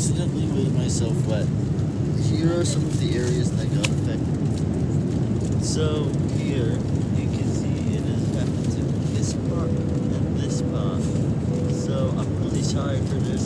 accidentally made myself wet. Here are some of the areas that got affected. So here you can see it has happened to this part and this part. So I'm really sorry for this.